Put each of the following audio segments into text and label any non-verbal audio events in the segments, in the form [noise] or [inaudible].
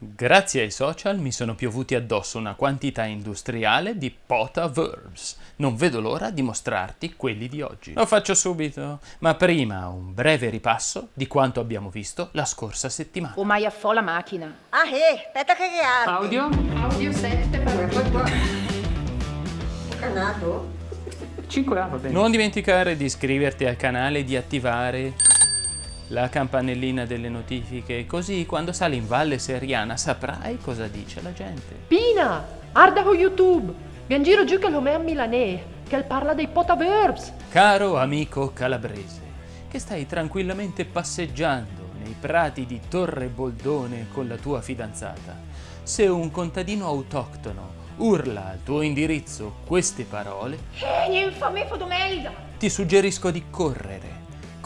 Grazie ai social mi sono piovuti addosso una quantità industriale di pota verbs. Non vedo l'ora di mostrarti quelli di oggi. Lo faccio subito, ma prima un breve ripasso di quanto abbiamo visto la scorsa settimana. O mai affò la macchina. Ah, eh, aspetta che arde. Audio? Audio 7 per [laughs] Canato? 5 A va bene. Non dimenticare di iscriverti al canale e di attivare la campanellina delle notifiche, così quando sali in Valle Seriana saprai cosa dice la gente. Pina, arda con YouTube. Giro giù che lo me a Milanè, che parla dei potaverbs. Caro amico calabrese, che stai tranquillamente passeggiando nei prati di Torre Boldone con la tua fidanzata, se un contadino autoctono urla al tuo indirizzo queste parole, Eh, infame ti suggerisco di correre.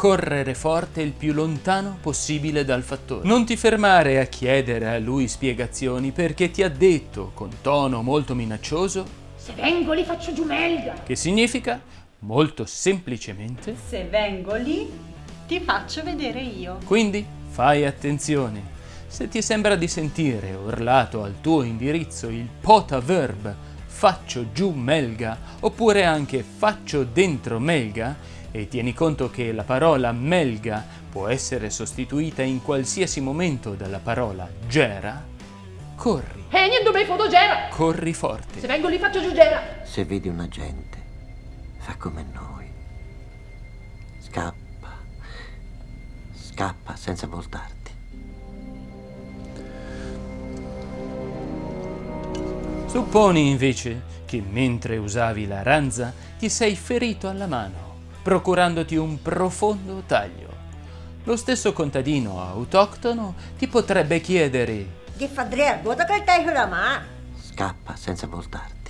Correre forte il più lontano possibile dal fattore. Non ti fermare a chiedere a lui spiegazioni perché ti ha detto con tono molto minaccioso Se vengo li faccio giù melga! che significa molto semplicemente Se vengo lì, ti faccio vedere io. Quindi fai attenzione. Se ti sembra di sentire urlato al tuo indirizzo il pota verb faccio giù melga oppure anche faccio dentro melga e tieni conto che la parola melga può essere sostituita in qualsiasi momento dalla parola gera, corri, E niente me fotogera. corri Se forte. vengo lì faccio giù gera. Se vedi un agente, fa come noi. Scappa. Scappa senza voltarti. Supponi invece che mentre usavi la ranza ti sei ferito alla mano, procurandoti un profondo taglio. Lo stesso contadino autoctono ti potrebbe chiedere Che fa dre, guarda che taglio la mano. Scappa senza voltarti.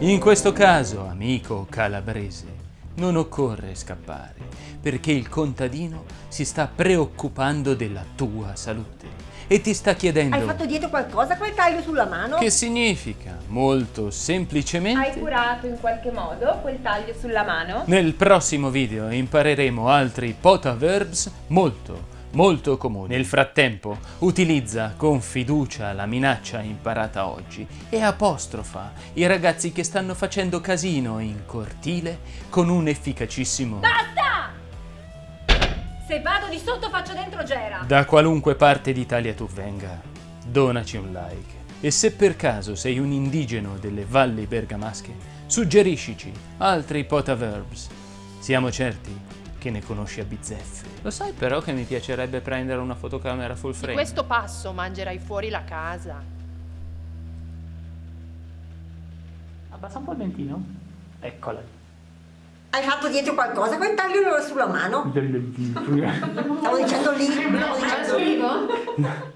In questo caso, amico calabrese, non occorre scappare, perché il contadino si sta preoccupando della tua salute e ti sta chiedendo Hai fatto dietro qualcosa quel taglio sulla mano? che significa, molto semplicemente, Hai curato in qualche modo quel taglio sulla mano? nel prossimo video impareremo altri pota verbs molto, molto comuni. Nel frattempo, utilizza con fiducia la minaccia imparata oggi e apostrofa i ragazzi che stanno facendo casino in cortile con un efficacissimo... Basta! Se vado di sotto faccio dentro gera. Da qualunque parte d'Italia tu venga, donaci un like. E se per caso sei un indigeno delle valli bergamasche, suggeriscici altri potaverbs. Siamo certi che ne conosci a bizzeffe. Lo sai però che mi piacerebbe prendere una fotocamera full Di frame? questo passo mangerai fuori la casa. Abbassa un po' il ventino. Eccola. Hai fatto dietro qualcosa quel taglio sulla mano? Stavo dicendo lì, stavo dicendo lì.